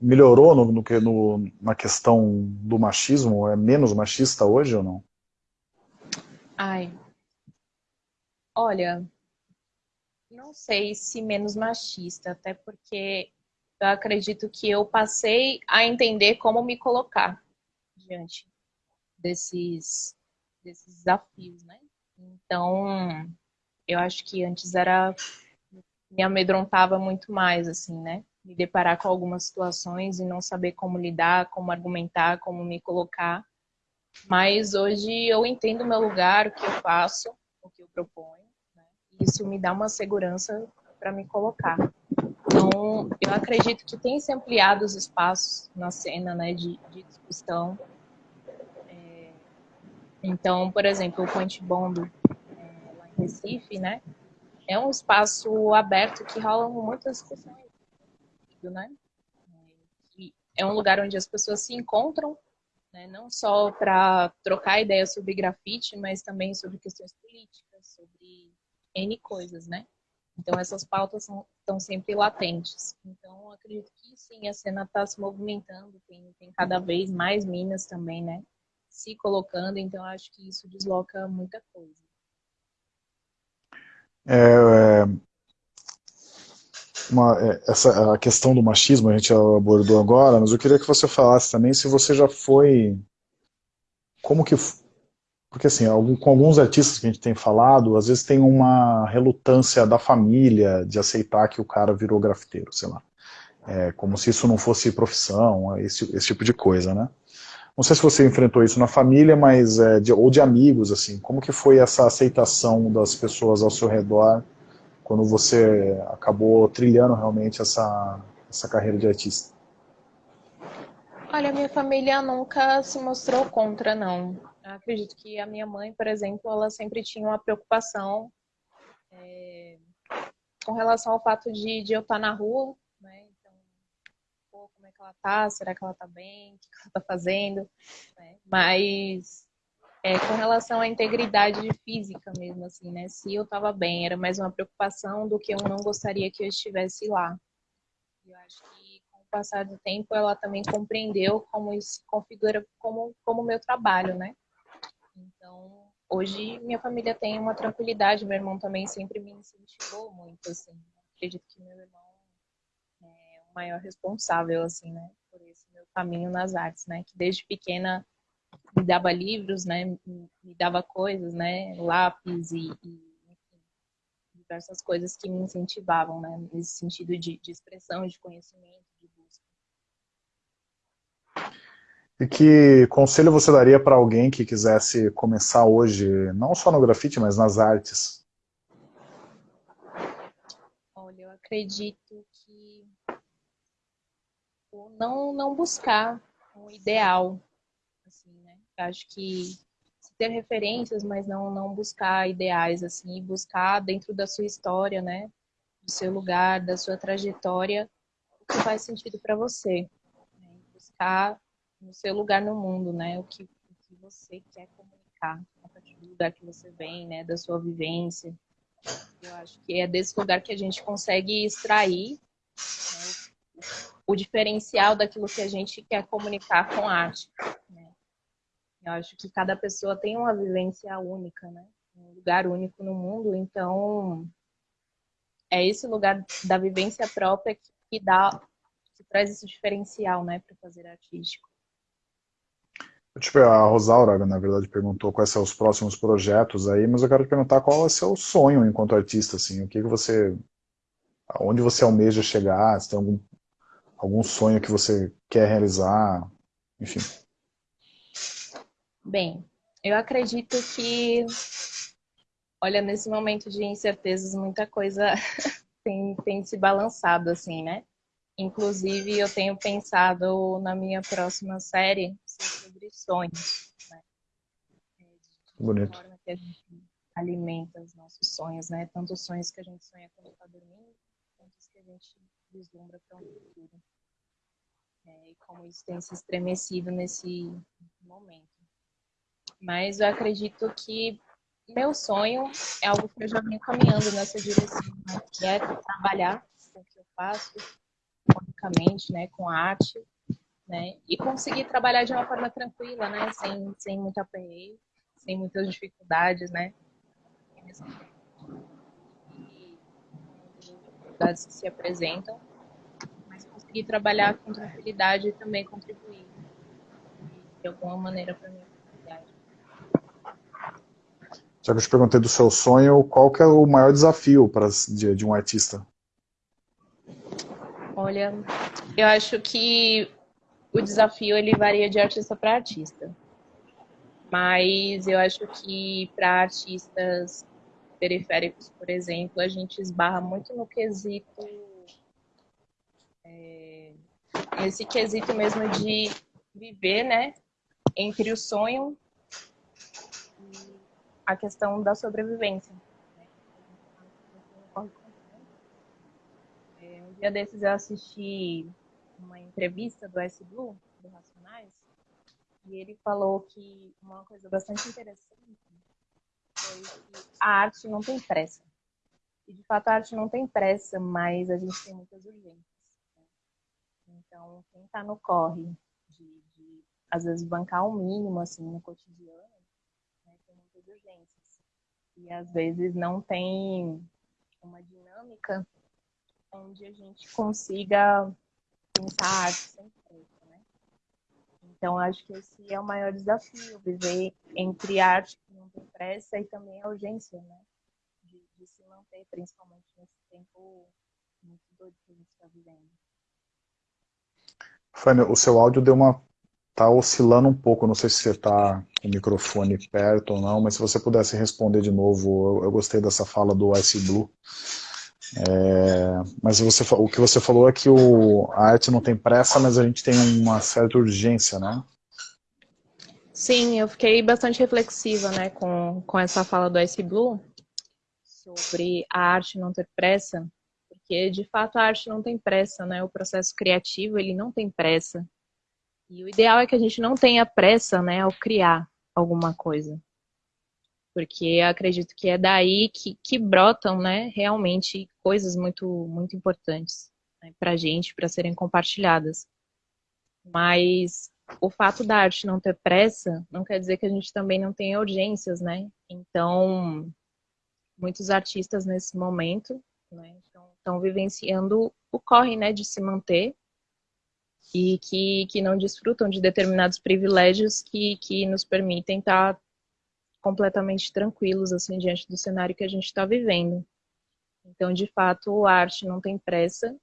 melhorou no, no, no, na questão do machismo? É menos machista hoje ou não? Ai, olha, não sei se menos machista, até porque eu acredito que eu passei a entender como me colocar diante desses, desses desafios, né? Então, eu acho que antes era me amedrontava muito mais, assim, né? Me deparar com algumas situações e não saber como lidar, como argumentar, como me colocar. Mas hoje eu entendo o meu lugar, o que eu faço, o que eu proponho, né? isso me dá uma segurança para me colocar. Então, eu acredito que tem se ampliado os espaços na cena né, de, de discussão. É, então, por exemplo, o Point Bomb, é, lá em Recife, né, é um espaço aberto que rolam muitas discussões. Né? É um lugar onde as pessoas se encontram né? não só para trocar ideias sobre grafite, mas também sobre questões políticas, sobre N coisas, né? Então essas pautas são, estão sempre latentes. Então acredito que sim, a cena está se movimentando, tem, tem cada vez mais minas também, né? Se colocando, então acho que isso desloca muita coisa. É, é, uma, é, essa, a questão do machismo a gente abordou agora, mas eu queria que você falasse também se você já foi... Como que... Porque assim, com alguns artistas que a gente tem falado, às vezes tem uma relutância da família de aceitar que o cara virou grafiteiro, sei lá. É, como se isso não fosse profissão, esse, esse tipo de coisa, né? Não sei se você enfrentou isso na família, mas é, de, ou de amigos, assim. Como que foi essa aceitação das pessoas ao seu redor quando você acabou trilhando realmente essa, essa carreira de artista? Olha, minha família nunca se mostrou contra, não. Eu acredito que a minha mãe, por exemplo, ela sempre tinha uma preocupação é, com relação ao fato de, de eu estar na rua, né? Então, pô, como é que ela tá? Será que ela tá bem? O que ela tá fazendo? Né? Mas é, com relação à integridade física mesmo, assim, né? Se eu estava bem, era mais uma preocupação do que eu não gostaria que eu estivesse lá. Eu acho que com o passar do tempo ela também compreendeu como isso se configura como como meu trabalho, né? Então, hoje minha família tem uma tranquilidade, meu irmão também sempre me incentivou muito, assim. Acredito que meu irmão maior responsável, assim, né, por esse meu caminho nas artes, né? Que desde pequena me dava livros, né, me dava coisas, né, lápis e, e diversas coisas que me incentivavam, né, nesse sentido de, de expressão, de conhecimento, de busca. E que conselho você daria para alguém que quisesse começar hoje, não só no grafite, mas nas artes? Olha, eu acredito não, não buscar um ideal, Acho que ter referências, mas não, não buscar ideais, assim, buscar dentro da sua história, né? Do seu lugar, da sua trajetória, o que faz sentido para você. Né? Buscar no seu lugar no mundo, né? O que, o que você quer comunicar a partir do lugar que você vem, né? Da sua vivência. Eu acho que é desse lugar que a gente consegue extrair né? O diferencial daquilo que a gente quer comunicar com arte. Eu acho que cada pessoa tem uma vivência única, né? Um lugar único no mundo, então é esse lugar da vivência própria que, que dá, que traz esse diferencial, né, para fazer artístico. Tipo, a Rosaura, na verdade, perguntou quais são os próximos projetos aí, mas eu quero te perguntar qual é o seu sonho enquanto artista, assim, o que, que você, aonde você almeja chegar, se tem algum, algum sonho que você quer realizar, enfim. Bem, eu acredito que, olha, nesse momento de incertezas, muita coisa tem, tem se balançado, assim, né? Inclusive, eu tenho pensado na minha próxima série sobre sonhos. Né? De Bonito. forma que a gente alimenta os nossos sonhos, né? Tanto os sonhos que a gente sonha quando está dormindo, quanto os que a gente vislumbra para um futuro. É, e como isso tem se estremecido nesse momento. Mas eu acredito que meu sonho é algo que eu já venho caminhando nessa direção, né? que é trabalhar com o que eu faço, economicamente, né, com arte, né, e conseguir trabalhar de uma forma tranquila, né, sem, sem muito aperreio, sem muitas dificuldades, né, e dificuldades que se apresentam, mas conseguir trabalhar com tranquilidade e também contribuir de alguma maneira para mim. Já que eu te perguntei do seu sonho, qual que é o maior desafio para, de, de um artista? Olha, eu acho que o desafio ele varia de artista para artista. Mas eu acho que para artistas periféricos, por exemplo, a gente esbarra muito no quesito, é, nesse quesito mesmo de viver, né, entre o sonho e a questão da sobrevivência. É, um dia desses eu assisti uma entrevista do S Blue, do Racionais, e ele falou que uma coisa bastante interessante foi que a arte não tem pressa. E de fato a arte não tem pressa, mas a gente tem muitas urgências. Né? Então, quem está no corre de, de, às vezes, bancar o mínimo assim, no cotidiano, né, tem muitas urgências. E às vezes não tem uma dinâmica onde a gente consiga pensar a arte sem pressa? Então, acho que esse é o maior desafio, viver entre arte que não tem pressa e também a urgência, né? De, de se manter, principalmente nesse tempo muito doido que a gente está vivendo. Fanny, o seu áudio deu uma tá oscilando um pouco, não sei se você está com o microfone perto ou não, mas se você pudesse responder de novo, eu, eu gostei dessa fala do Ice Blue. É, mas você, o que você falou é que o, a arte não tem pressa, mas a gente tem uma certa urgência, né? Sim, eu fiquei bastante reflexiva né, com, com essa fala do Ice Blue sobre a arte não ter pressa, porque de fato a arte não tem pressa, né? O processo criativo ele não tem pressa. E o ideal é que a gente não tenha pressa, né, ao criar alguma coisa. Porque acredito que é daí que, que brotam, né, realmente coisas muito, muito importantes né, para a gente, para serem compartilhadas. Mas o fato da arte não ter pressa não quer dizer que a gente também não tenha urgências, né? Então, muitos artistas nesse momento né, estão vivenciando o corre né, de se manter e que, que não desfrutam de determinados privilégios que, que nos permitem estar completamente tranquilos assim diante do cenário que a gente está vivendo. Então, de fato, a arte não tem pressa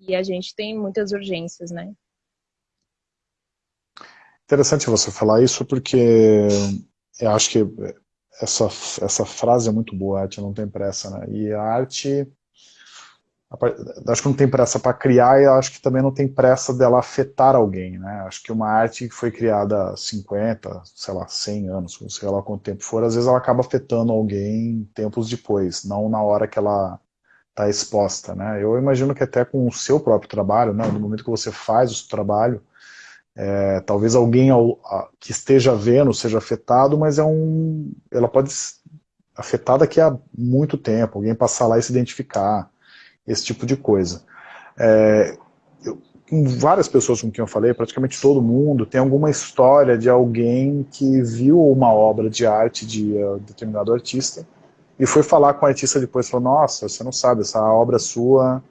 e a gente tem muitas urgências, né? Interessante você falar isso porque eu acho que essa, essa frase é muito boa, a arte não tem pressa, né? E a arte acho que não tem pressa para criar e acho que também não tem pressa dela afetar alguém, né? Acho que uma arte que foi criada há 50, sei lá, 100 anos, sei lá quanto tempo for, às vezes ela acaba afetando alguém tempos depois, não na hora que ela está exposta, né? Eu imagino que até com o seu próprio trabalho, né, no momento que você faz o seu trabalho, é, talvez alguém ao, a, que esteja vendo seja afetado, mas é um, ela pode afetar daqui a muito tempo, alguém passar lá e se identificar, esse tipo de coisa. É, eu, com várias pessoas com quem eu falei, praticamente todo mundo, tem alguma história de alguém que viu uma obra de arte de uh, determinado artista e foi falar com o artista depois, falou, nossa, você não sabe, essa obra sua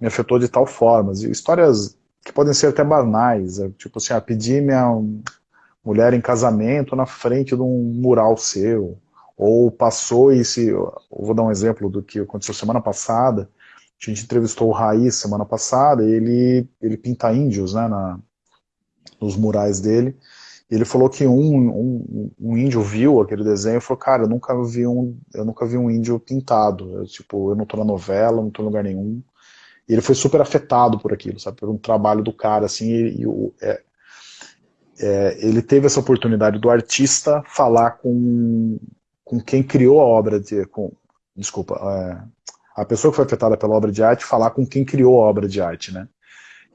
me afetou de tal forma. E histórias que podem ser até banais, é, tipo assim, ah, pedir minha mulher em casamento na frente de um mural seu, ou passou e se, vou dar um exemplo do que aconteceu semana passada, a gente entrevistou o Raiz semana passada, ele, ele pinta índios né, na, nos murais dele, ele falou que um, um, um, índio viu aquele desenho e falou, cara, eu nunca vi um, eu nunca vi um índio pintado, eu, tipo, eu não tô na novela, não tô em lugar nenhum, e ele foi super afetado por aquilo, sabe, por um trabalho do cara, assim, e, e o, é, é, ele teve essa oportunidade do artista falar com, com quem criou a obra, de, com, desculpa, é, a pessoa que foi afetada pela obra de arte falar com quem criou a obra de arte, né?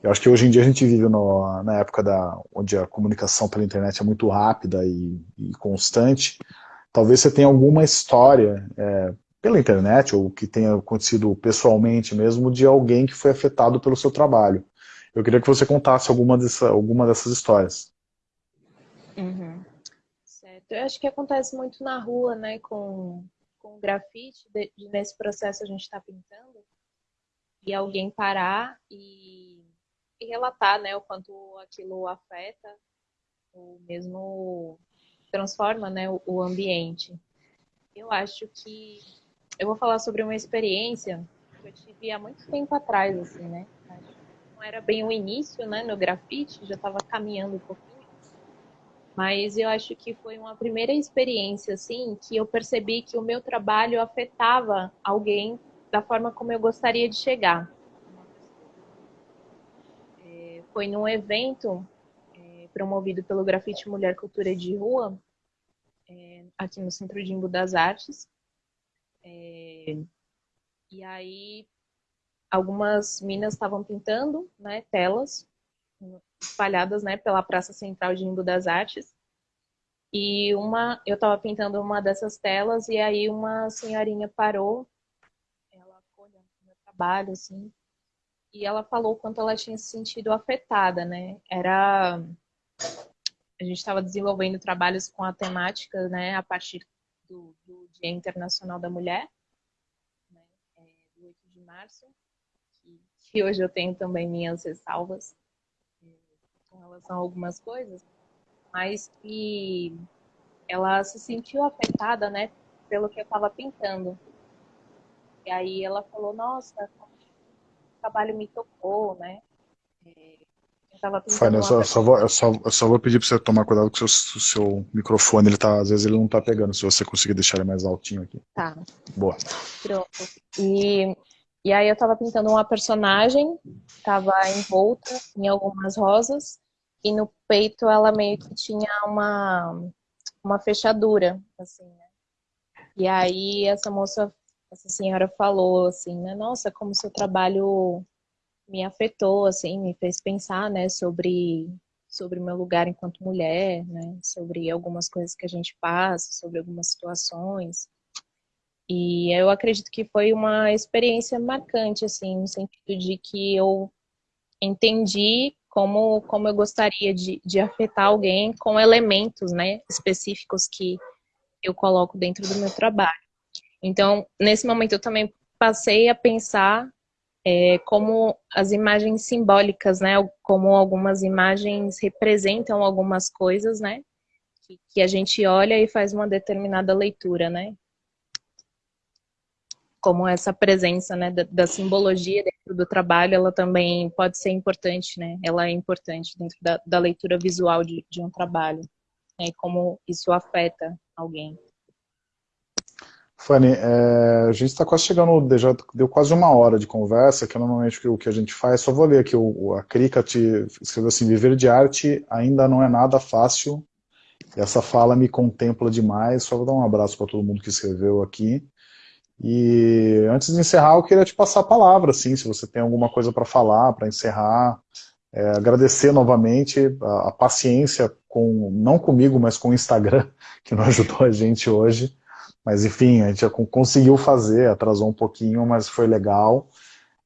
Eu acho que hoje em dia a gente vive no, na época da, onde a comunicação pela internet é muito rápida e, e constante. Talvez você tenha alguma história é, pela internet ou que tenha acontecido pessoalmente mesmo de alguém que foi afetado pelo seu trabalho. Eu queria que você contasse alguma, dessa, alguma dessas histórias. Uhum. Certo. Eu acho que acontece muito na rua, né, com com grafite, de, de, nesse processo a gente está pintando, e alguém parar e, e, relatar né, o quanto aquilo afeta, ou mesmo transforma né, o, o ambiente. Eu acho que eu vou falar sobre uma experiência que eu tive há muito tempo atrás, assim, né? Não era bem o início, né, no grafite, já estava caminhando um pouquinho. Mas eu acho que foi uma primeira experiência, assim, que eu percebi que o meu trabalho afetava alguém da forma como eu gostaria de chegar. É, foi num evento é, promovido pelo Grafite Mulher Cultura de Rua, é, aqui no Centro de Imbu das Artes. É, e aí, algumas minas estavam pintando né, telas espalhadas né, pela Praça Central de Imbu das Artes. E uma, eu estava pintando uma dessas telas e aí uma senhorinha parou, ela ficou olhando o meu trabalho, assim, e ela falou quanto ela tinha se sentido afetada, né? Era a gente estava desenvolvendo trabalhos com a temática, né, a partir do, do Dia Internacional da Mulher, né, é, do 8 de março, que, que hoje eu tenho também minhas ressalvas relação a algumas coisas, mas que ela se sentiu afetada, né, pelo que eu estava pintando. E aí ela falou, nossa, o trabalho me tocou, né? É, eu só, só, vou, eu só, eu só vou pedir para você tomar cuidado com o seu, seu microfone, ele tá, às vezes ele não está pegando, se você conseguir deixar ele mais altinho aqui. Tá. Boa. Pronto. E e aí eu estava pintando uma personagem, estava envolta em algumas rosas, e no peito ela meio que tinha uma, uma fechadura, assim, né? E aí essa moça, essa senhora falou assim, né? Nossa, como seu trabalho me afetou, assim, me fez pensar, né, sobre sobre meu lugar enquanto mulher, né, sobre algumas coisas que a gente passa, sobre algumas situações. E eu acredito que foi uma experiência marcante, assim, no sentido de que eu entendi como, como eu gostaria de, de afetar alguém com elementos, né, específicos que eu coloco dentro do meu trabalho. Então, nesse momento eu também passei a pensar é, como as imagens simbólicas, né, como algumas imagens representam algumas coisas, né, que, que a gente olha e faz uma determinada leitura, né como essa presença né, da, da, simbologia dentro do trabalho, ela também pode ser importante, né? Ela é importante dentro da, da leitura visual de, de, um trabalho, né, e como isso afeta alguém. Fanny, é, a gente está quase chegando, já deu quase uma hora de conversa, que é normalmente o que a gente faz, só vou ler aqui, o, a Krika te escreveu assim, viver de arte ainda não é nada fácil, essa fala me contempla demais, só vou dar um abraço para todo mundo que escreveu aqui, e antes de encerrar, eu queria te passar a palavra, assim, se você tem alguma coisa para falar, para encerrar. É, agradecer novamente a, a, paciência, com não comigo, mas com o Instagram, que não ajudou a gente hoje. Mas enfim, a gente conseguiu fazer, atrasou um pouquinho, mas foi legal.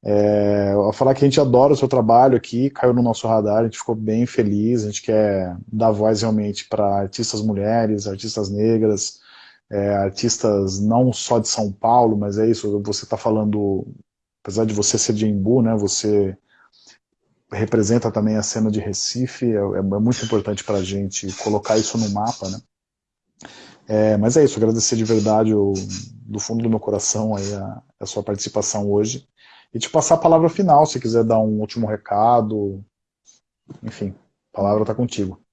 É, falar que a gente adora o seu trabalho aqui, caiu no nosso radar, a gente ficou bem feliz, a gente quer dar voz realmente para artistas mulheres, artistas negras, é, artistas não só de São Paulo, mas é isso, você está falando, apesar de você ser de Embu, né, você representa também a cena de Recife, é, é muito importante para a gente colocar isso no mapa, né. É, mas é isso, agradecer de verdade, o, do fundo do meu coração, aí a, a sua participação hoje, e te passar a palavra final, se quiser dar um último recado, enfim, a palavra está contigo.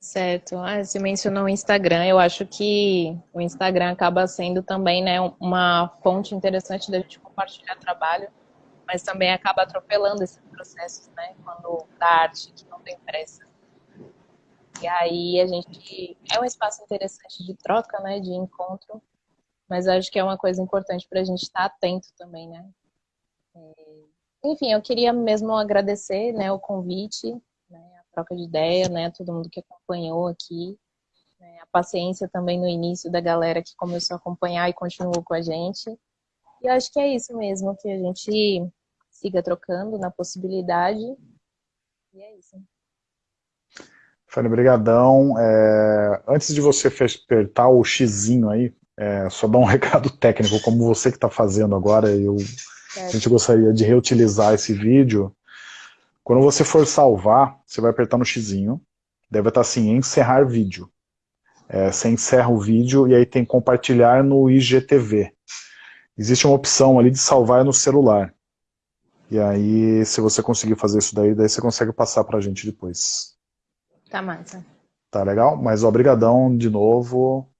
Certo. Ah, você mencionou o Instagram. Eu acho que o Instagram acaba sendo também né, uma fonte interessante da gente compartilhar trabalho, mas também acaba atropelando esses processos, né? Quando da arte que não tem pressa. E aí a gente é um espaço interessante de troca, né? De encontro, mas acho que é uma coisa importante para a gente estar atento também, né? Enfim, eu queria mesmo agradecer, né, o convite troca de ideia, né? Todo mundo que acompanhou aqui. Né, a paciência também no início da galera que começou a acompanhar e continuou com a gente. E eu acho que é isso mesmo, que a gente siga trocando na possibilidade. E é isso. Fanny, brigadão. É, antes de você apertar o xizinho aí, é, só dar um recado técnico, como você que está fazendo agora, eu, a gente gostaria de reutilizar esse vídeo quando você for salvar, você vai apertar no xizinho, deve estar assim, encerrar vídeo. É, você encerra o vídeo e aí tem compartilhar no IGTV. Existe uma opção ali de salvar no celular. E aí, se você conseguir fazer isso daí, daí você consegue passar pra gente depois. Tá massa. Tá legal? Mas obrigadão de novo.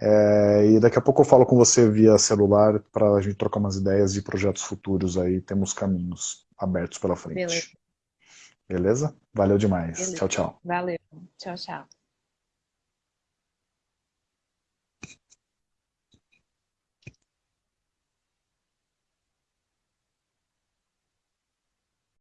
É, e daqui a pouco eu falo com você via celular para a gente trocar umas ideias de projetos futuros aí. Temos caminhos abertos pela frente. Beleza? Beleza? Valeu demais. Beleza. Tchau, tchau. Valeu. Tchau, tchau.